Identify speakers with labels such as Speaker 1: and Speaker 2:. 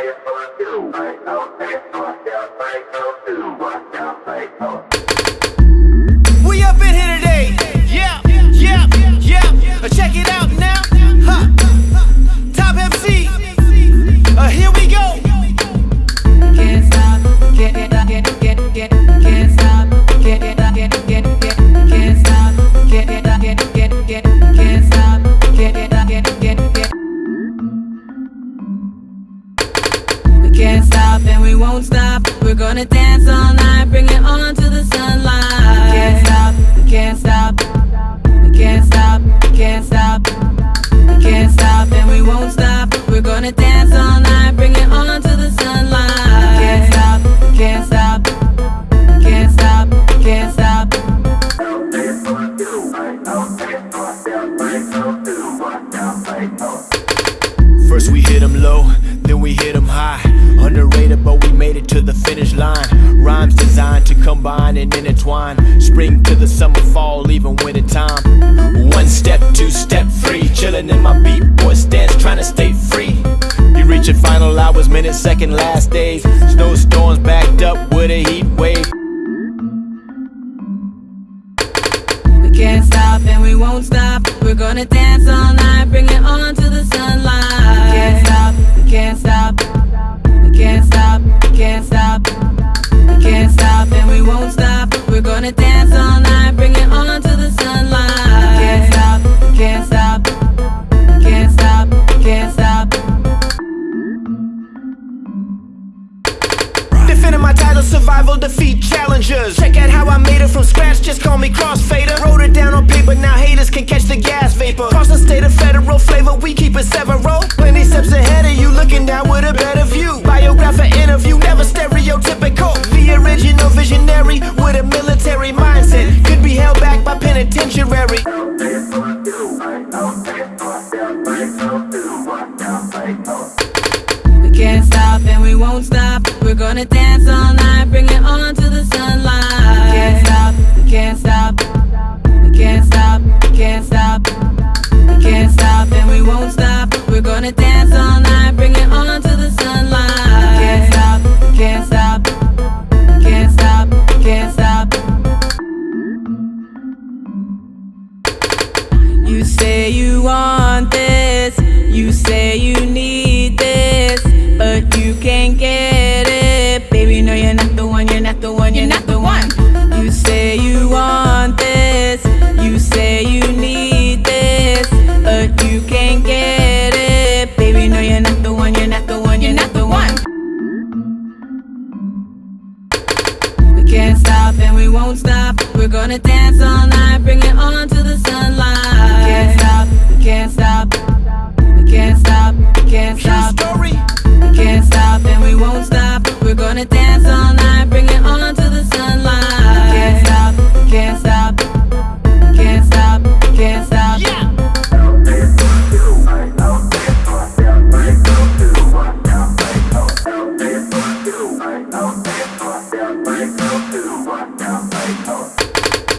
Speaker 1: Vai, assim, não, não, não,
Speaker 2: não, stop and we won't stop. We're gonna dance all night, bring it on to the sunlight. Can't stop, we can't stop, we can't stop, we can't stop. We can't stop and we won't stop. We're gonna dance all night, bring it on to the sunlight. Can't stop, can't stop, can't stop, can't stop.
Speaker 1: First we hit 'em low, Underrated, but we made it to the finish line. Rhymes designed to combine and intertwine. Spring to the summer, fall, even winter time. One step, two step, three. Chillin' in my beat boy stance, trying to stay free. You reaching final hours, minutes, second, last days. Snowstorms backed up with a heat wave.
Speaker 2: We can't stop and we won't stop. We're gonna dance all night, bring it on to the sunlight. Stop. We're gonna dance all night, bring it on to the sunlight. Can't stop, can't stop, can't stop, can't stop.
Speaker 1: Defending my title, survival, defeat challengers. Check out how I made it from scratch, just call me crossfader. Wrote it down on paper, now haters can catch the gas vapor. Cross the state of federal flavor, we keep it several. Plenty steps ahead of you, looking down with a better view. Biographer interview, never
Speaker 2: We can't stop and we won't stop. We're gonna dance all night, bring it on to the sunlight. We Can't stop, we can't stop, say you want this, you say you need this, but you can't get it. Baby, no, you're not the one, you're not the one, you're not the one. You say you want this, you say you need this, but you can't get it. Baby, no, you're not the one, you're not the one, you're not the one. We can't stop and we won't stop. We're gonna dance all night, bring it on to the sunlight. Gonna dance all night, bring it on to the sunlight. Can't stop, can't stop, can't stop, can't stop